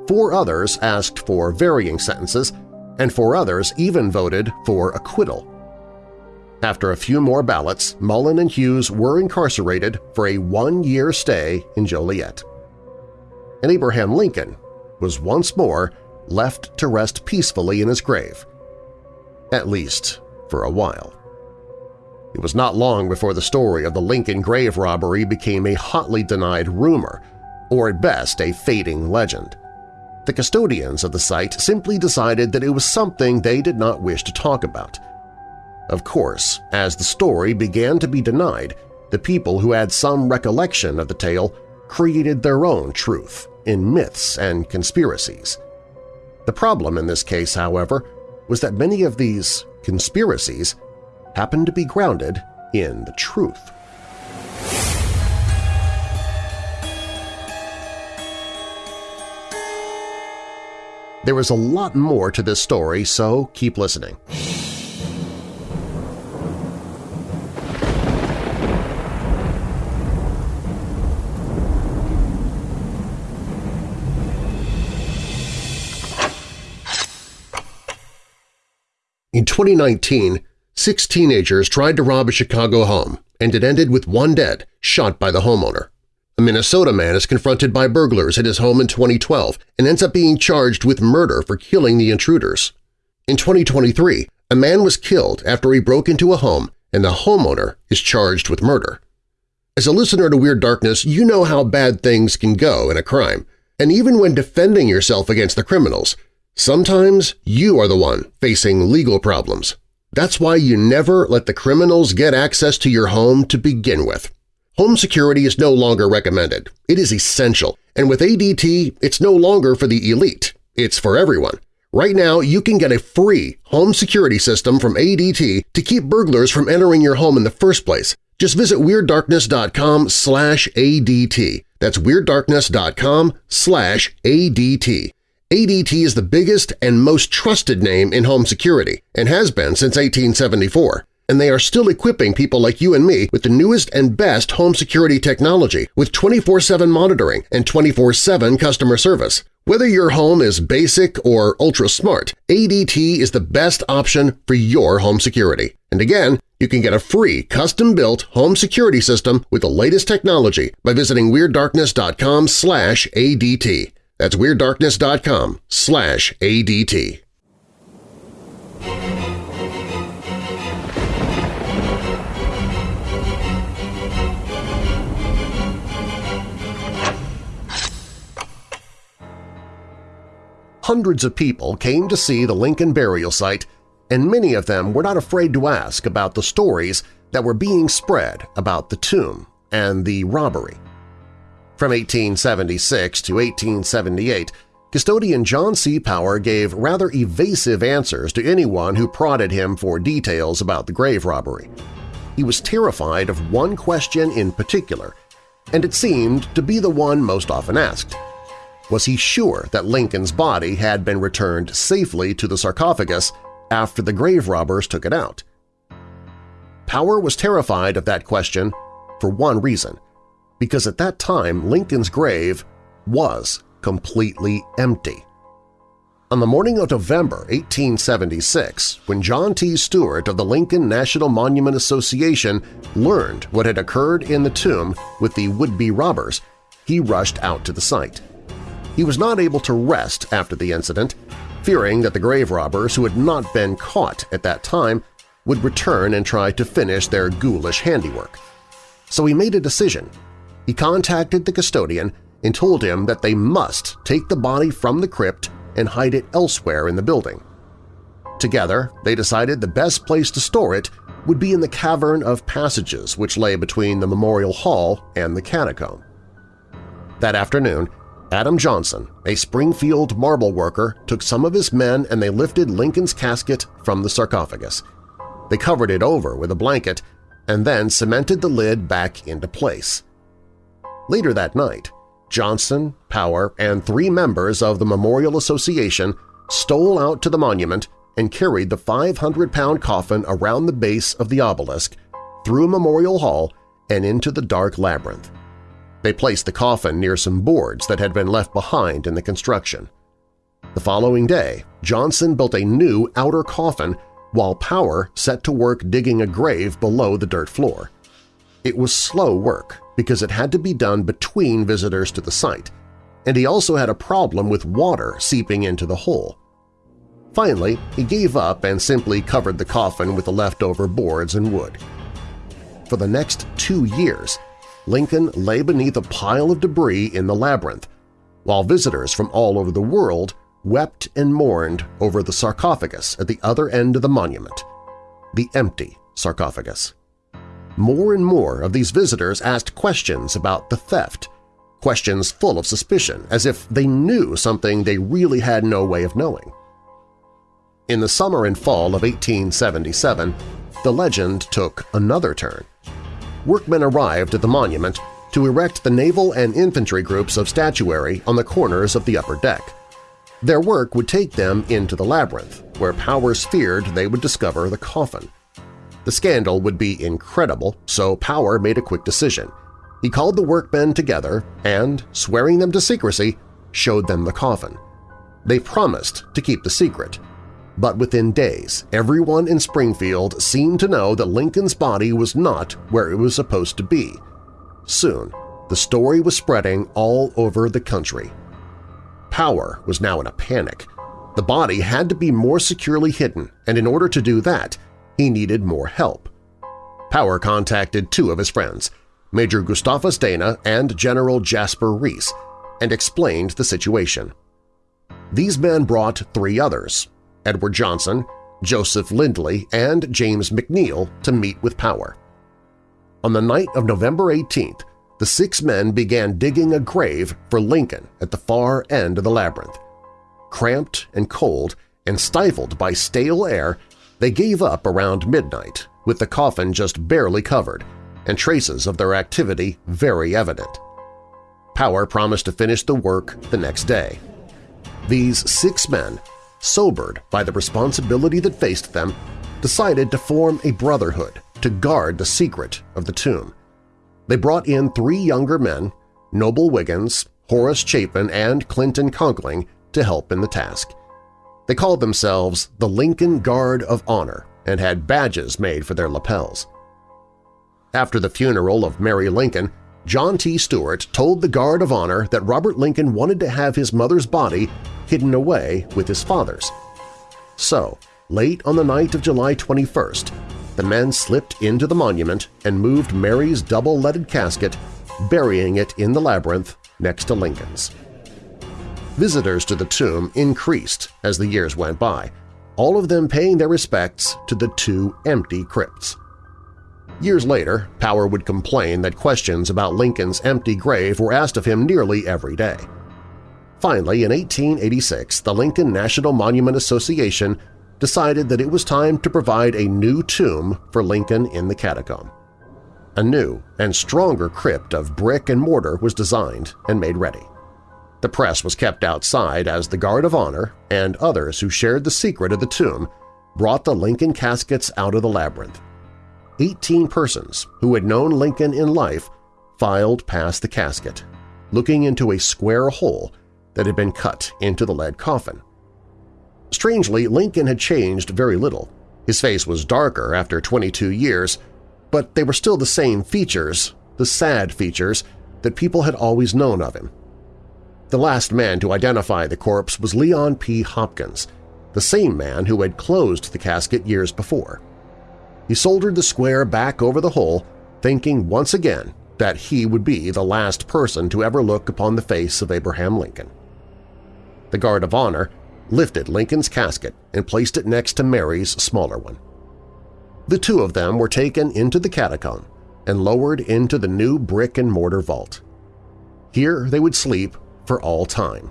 four others asked for varying sentences, and four others even voted for acquittal. After a few more ballots, Mullen and Hughes were incarcerated for a one-year stay in Joliet. And Abraham Lincoln was once more left to rest peacefully in his grave, at least for a while. It was not long before the story of the Lincoln grave robbery became a hotly denied rumor, or at best a fading legend. The custodians of the site simply decided that it was something they did not wish to talk about. Of course, as the story began to be denied, the people who had some recollection of the tale created their own truth in myths and conspiracies. The problem in this case, however, was that many of these conspiracies happened to be grounded in the truth. There is a lot more to this story, so keep listening. In 2019, Six teenagers tried to rob a Chicago home, and it ended with one dead, shot by the homeowner. A Minnesota man is confronted by burglars at his home in 2012 and ends up being charged with murder for killing the intruders. In 2023, a man was killed after he broke into a home and the homeowner is charged with murder. As a listener to Weird Darkness, you know how bad things can go in a crime, and even when defending yourself against the criminals, sometimes you are the one facing legal problems. That's why you never let the criminals get access to your home to begin with. Home security is no longer recommended. It is essential, and with ADT, it's no longer for the elite. It's for everyone. Right now, you can get a free home security system from ADT to keep burglars from entering your home in the first place. Just visit WeirdDarkness.com slash ADT. That's WeirdDarkness.com slash ADT. ADT is the biggest and most trusted name in home security and has been since 1874 and they are still equipping people like you and me with the newest and best home security technology with 24-7 monitoring and 24-7 customer service. Whether your home is basic or ultra-smart, ADT is the best option for your home security. And again, you can get a free custom-built home security system with the latest technology by visiting WeirdDarkness.com ADT. That's WeirdDarkness.com slash ADT. Hundreds of people came to see the Lincoln burial site, and many of them were not afraid to ask about the stories that were being spread about the tomb and the robbery. From 1876 to 1878, custodian John C. Power gave rather evasive answers to anyone who prodded him for details about the grave robbery. He was terrified of one question in particular, and it seemed to be the one most often asked – was he sure that Lincoln's body had been returned safely to the sarcophagus after the grave robbers took it out? Power was terrified of that question for one reason, because at that time Lincoln's grave was completely empty. On the morning of November 1876, when John T. Stuart of the Lincoln National Monument Association learned what had occurred in the tomb with the would-be robbers, he rushed out to the site. He was not able to rest after the incident, fearing that the grave robbers who had not been caught at that time would return and try to finish their ghoulish handiwork. So he made a decision. He contacted the custodian and told him that they must take the body from the crypt and hide it elsewhere in the building. Together, they decided the best place to store it would be in the cavern of passages which lay between the Memorial Hall and the catacomb. That afternoon, Adam Johnson, a Springfield marble worker, took some of his men and they lifted Lincoln's casket from the sarcophagus. They covered it over with a blanket and then cemented the lid back into place. Later that night, Johnson, Power, and three members of the Memorial Association stole out to the monument and carried the 500-pound coffin around the base of the obelisk, through Memorial Hall, and into the dark labyrinth. They placed the coffin near some boards that had been left behind in the construction. The following day, Johnson built a new outer coffin while Power set to work digging a grave below the dirt floor. It was slow work because it had to be done between visitors to the site, and he also had a problem with water seeping into the hole. Finally, he gave up and simply covered the coffin with the leftover boards and wood. For the next two years, Lincoln lay beneath a pile of debris in the labyrinth, while visitors from all over the world wept and mourned over the sarcophagus at the other end of the monument, the empty sarcophagus. More and more of these visitors asked questions about the theft, questions full of suspicion, as if they knew something they really had no way of knowing. In the summer and fall of 1877, the legend took another turn workmen arrived at the monument to erect the naval and infantry groups of statuary on the corners of the upper deck. Their work would take them into the labyrinth, where Powers feared they would discover the coffin. The scandal would be incredible, so Power made a quick decision. He called the workmen together and, swearing them to secrecy, showed them the coffin. They promised to keep the secret, but within days, everyone in Springfield seemed to know that Lincoln's body was not where it was supposed to be. Soon, the story was spreading all over the country. Power was now in a panic. The body had to be more securely hidden, and in order to do that, he needed more help. Power contacted two of his friends, Major Gustavus Dana and General Jasper Reece, and explained the situation. These men brought three others, Edward Johnson, Joseph Lindley, and James McNeil to meet with Power. On the night of November 18th, the six men began digging a grave for Lincoln at the far end of the labyrinth. Cramped and cold and stifled by stale air, they gave up around midnight with the coffin just barely covered and traces of their activity very evident. Power promised to finish the work the next day. These six men, sobered by the responsibility that faced them, decided to form a brotherhood to guard the secret of the tomb. They brought in three younger men, Noble Wiggins, Horace Chapin, and Clinton Conkling, to help in the task. They called themselves the Lincoln Guard of Honor and had badges made for their lapels. After the funeral of Mary Lincoln, John T. Stuart told the Guard of Honor that Robert Lincoln wanted to have his mother's body hidden away with his father's. So, late on the night of July 21st, the men slipped into the monument and moved Mary's double-leaded casket, burying it in the labyrinth next to Lincoln's. Visitors to the tomb increased as the years went by, all of them paying their respects to the two empty crypts. Years later, Power would complain that questions about Lincoln's empty grave were asked of him nearly every day. Finally, in 1886, the Lincoln National Monument Association decided that it was time to provide a new tomb for Lincoln in the catacomb. A new and stronger crypt of brick and mortar was designed and made ready. The press was kept outside as the Guard of Honor and others who shared the secret of the tomb brought the Lincoln caskets out of the labyrinth. Eighteen persons who had known Lincoln in life filed past the casket, looking into a square hole that had been cut into the lead coffin. Strangely, Lincoln had changed very little. His face was darker after 22 years, but they were still the same features, the sad features, that people had always known of him. The last man to identify the corpse was Leon P. Hopkins, the same man who had closed the casket years before. He soldered the square back over the hole, thinking once again that he would be the last person to ever look upon the face of Abraham Lincoln. The Guard of Honor lifted Lincoln's casket and placed it next to Mary's smaller one. The two of them were taken into the catacomb and lowered into the new brick-and-mortar vault. Here they would sleep for all time.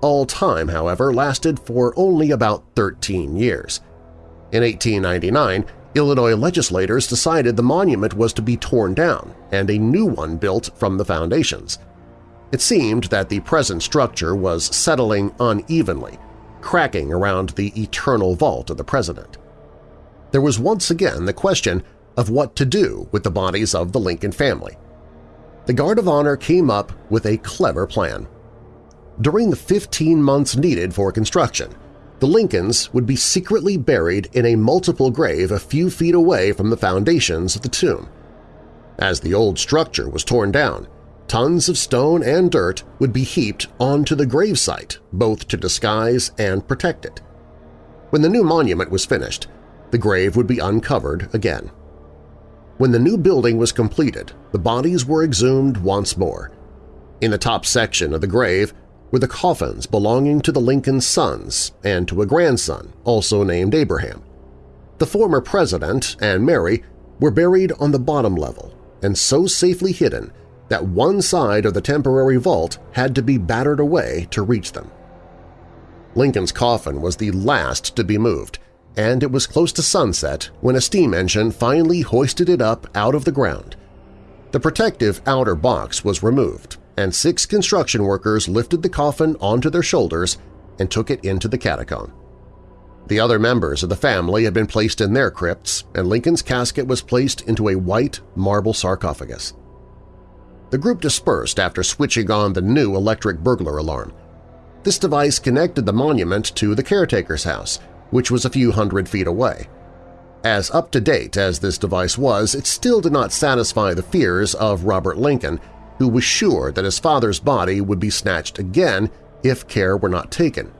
All time, however, lasted for only about 13 years. In 1899, Illinois legislators decided the monument was to be torn down and a new one built from the foundations – it seemed that the present structure was settling unevenly, cracking around the eternal vault of the President. There was once again the question of what to do with the bodies of the Lincoln family. The Guard of Honor came up with a clever plan. During the 15 months needed for construction, the Lincolns would be secretly buried in a multiple grave a few feet away from the foundations of the tomb. As the old structure was torn down, tons of stone and dirt would be heaped onto the gravesite, both to disguise and protect it. When the new monument was finished, the grave would be uncovered again. When the new building was completed, the bodies were exhumed once more. In the top section of the grave were the coffins belonging to the Lincoln sons and to a grandson, also named Abraham. The former president and Mary were buried on the bottom level and so safely hidden that one side of the temporary vault had to be battered away to reach them. Lincoln's coffin was the last to be moved, and it was close to sunset when a steam engine finally hoisted it up out of the ground. The protective outer box was removed, and six construction workers lifted the coffin onto their shoulders and took it into the catacomb. The other members of the family had been placed in their crypts, and Lincoln's casket was placed into a white marble sarcophagus. The group dispersed after switching on the new electric burglar alarm. This device connected the monument to the caretaker's house, which was a few hundred feet away. As up-to-date as this device was, it still did not satisfy the fears of Robert Lincoln, who was sure that his father's body would be snatched again if care were not taken.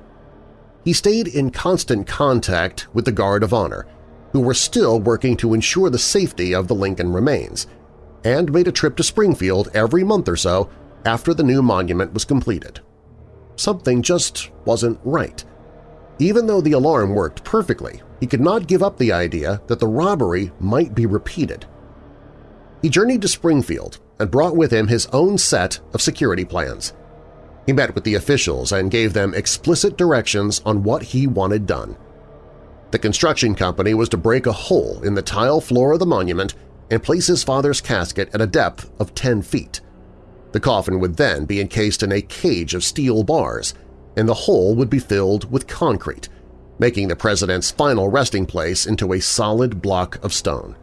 He stayed in constant contact with the Guard of Honor, who were still working to ensure the safety of the Lincoln remains – and made a trip to Springfield every month or so after the new monument was completed. Something just wasn't right. Even though the alarm worked perfectly, he could not give up the idea that the robbery might be repeated. He journeyed to Springfield and brought with him his own set of security plans. He met with the officials and gave them explicit directions on what he wanted done. The construction company was to break a hole in the tile floor of the monument and place his father's casket at a depth of 10 feet. The coffin would then be encased in a cage of steel bars, and the hole would be filled with concrete, making the president's final resting place into a solid block of stone.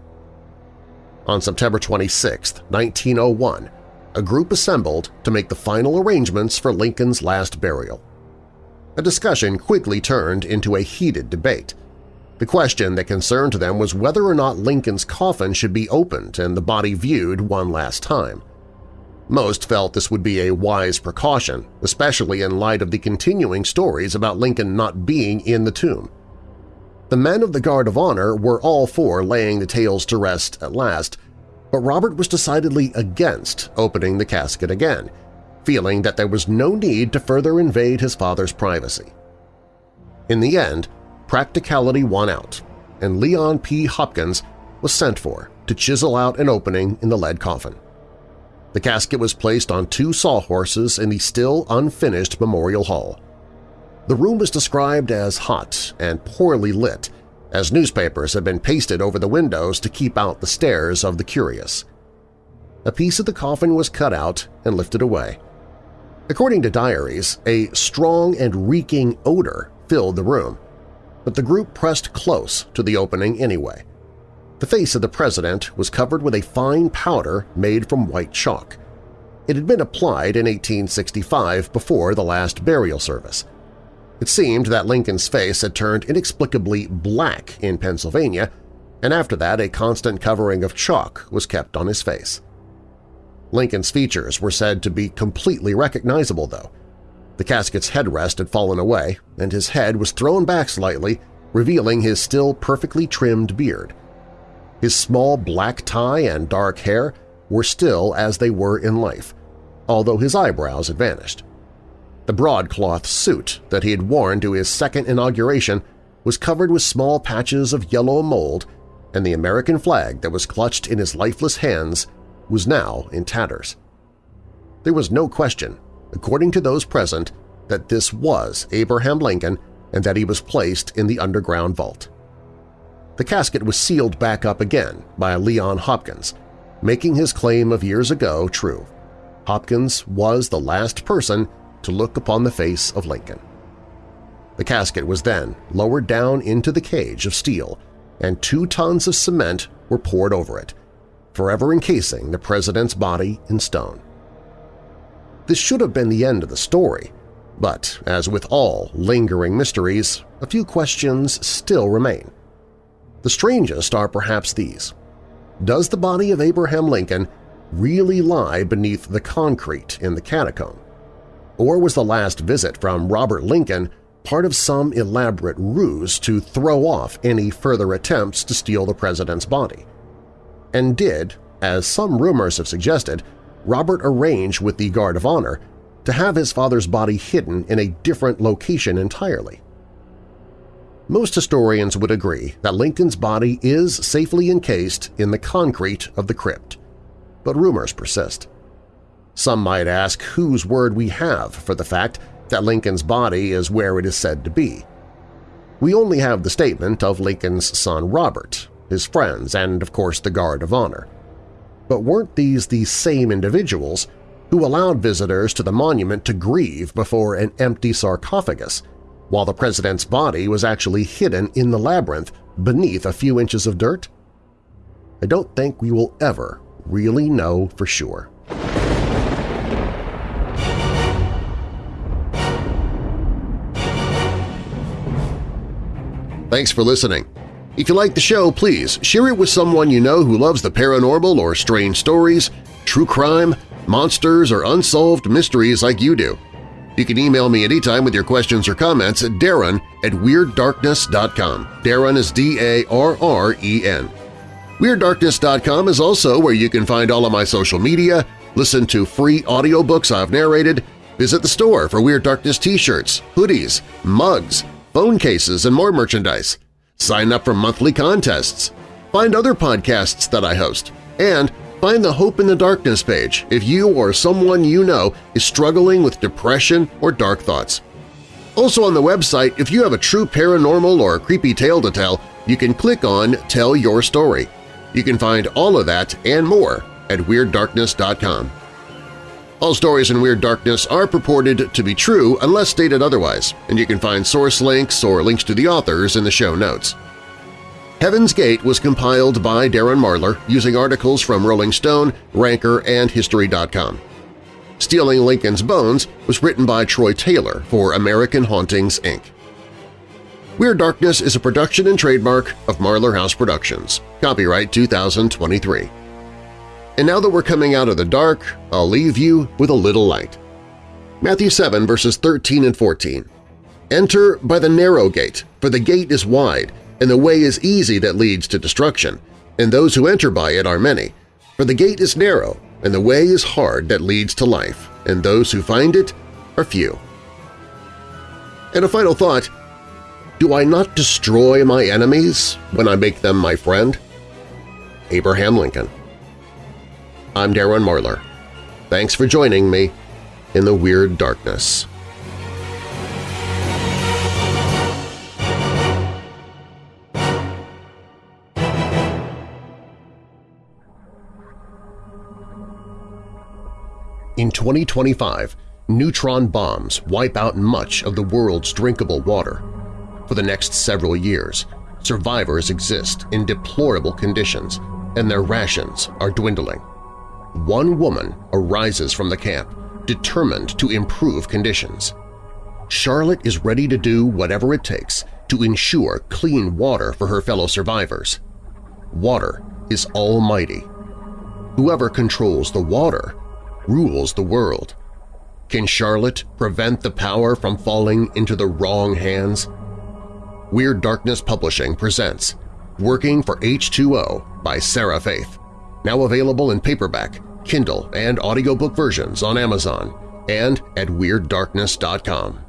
On September 26, 1901, a group assembled to make the final arrangements for Lincoln's last burial. A discussion quickly turned into a heated debate. The question that concerned them was whether or not Lincoln's coffin should be opened and the body viewed one last time. Most felt this would be a wise precaution, especially in light of the continuing stories about Lincoln not being in the tomb. The men of the Guard of Honor were all for laying the tales to rest at last, but Robert was decidedly against opening the casket again, feeling that there was no need to further invade his father's privacy. In the end, practicality won out, and Leon P. Hopkins was sent for to chisel out an opening in the lead coffin. The casket was placed on two sawhorses in the still unfinished Memorial Hall. The room was described as hot and poorly lit, as newspapers had been pasted over the windows to keep out the stares of the curious. A piece of the coffin was cut out and lifted away. According to diaries, a strong and reeking odor filled the room, but the group pressed close to the opening anyway. The face of the president was covered with a fine powder made from white chalk. It had been applied in 1865 before the last burial service. It seemed that Lincoln's face had turned inexplicably black in Pennsylvania, and after that a constant covering of chalk was kept on his face. Lincoln's features were said to be completely recognizable, though. The casket's headrest had fallen away, and his head was thrown back slightly, revealing his still perfectly trimmed beard. His small black tie and dark hair were still as they were in life, although his eyebrows had vanished. The broadcloth suit that he had worn to his second inauguration was covered with small patches of yellow mold, and the American flag that was clutched in his lifeless hands was now in tatters. There was no question, according to those present, that this was Abraham Lincoln and that he was placed in the underground vault. The casket was sealed back up again by Leon Hopkins, making his claim of years ago true. Hopkins was the last person to look upon the face of Lincoln. The casket was then lowered down into the cage of steel, and two tons of cement were poured over it, forever encasing the President's body in stone. This should have been the end of the story, but as with all lingering mysteries, a few questions still remain. The strangest are perhaps these. Does the body of Abraham Lincoln really lie beneath the concrete in the catacomb? Or was the last visit from Robert Lincoln part of some elaborate ruse to throw off any further attempts to steal the president's body? And did, as some rumors have suggested, Robert arrange with the Guard of Honor to have his father's body hidden in a different location entirely? Most historians would agree that Lincoln's body is safely encased in the concrete of the crypt, but rumors persist. Some might ask whose word we have for the fact that Lincoln's body is where it is said to be. We only have the statement of Lincoln's son Robert, his friends, and of course the Guard of Honor. But weren't these the same individuals who allowed visitors to the monument to grieve before an empty sarcophagus while the president's body was actually hidden in the labyrinth beneath a few inches of dirt? I don't think we will ever really know for sure. Thanks for listening. If you like the show, please share it with someone you know who loves the paranormal or strange stories, true crime, monsters, or unsolved mysteries like you do. You can email me anytime with your questions or comments at darren at WeirdDarkness.com. Darren is D-A-R-R-E-N. WeirdDarkness.com is also where you can find all of my social media, listen to free audiobooks I've narrated, visit the store for Weird Darkness t-shirts, hoodies, mugs, phone cases, and more merchandise. Sign up for monthly contests, find other podcasts that I host, and Find the Hope in the Darkness page if you or someone you know is struggling with depression or dark thoughts. Also on the website, if you have a true paranormal or creepy tale to tell, you can click on Tell Your Story. You can find all of that and more at WeirdDarkness.com. All stories in Weird Darkness are purported to be true unless stated otherwise, and you can find source links or links to the authors in the show notes. Heaven's Gate was compiled by Darren Marlar using articles from Rolling Stone, Ranker, and History.com. Stealing Lincoln's Bones was written by Troy Taylor for American Hauntings, Inc. Weird Darkness is a production and trademark of Marlar House Productions. Copyright 2023. And now that we're coming out of the dark, I'll leave you with a little light. Matthew 7 verses 13 and 14. Enter by the narrow gate, for the gate is wide, and the way is easy that leads to destruction, and those who enter by it are many. For the gate is narrow, and the way is hard that leads to life, and those who find it are few. And a final thought, do I not destroy my enemies when I make them my friend? Abraham Lincoln I'm Darren Marlar. Thanks for joining me in the Weird Darkness. In 2025, neutron bombs wipe out much of the world's drinkable water. For the next several years, survivors exist in deplorable conditions and their rations are dwindling. One woman arises from the camp, determined to improve conditions. Charlotte is ready to do whatever it takes to ensure clean water for her fellow survivors. Water is almighty. Whoever controls the water rules the world. Can Charlotte prevent the power from falling into the wrong hands? Weird Darkness Publishing presents Working for H2O by Sarah Faith, now available in paperback, Kindle, and audiobook versions on Amazon and at WeirdDarkness.com.